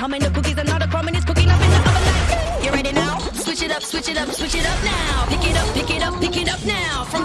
Humming the cookies and all the crumbing is cooking up in the oven like. You ready now? Switch it up, switch it up, switch it up now. Pick it up, pick it up, pick it up now. From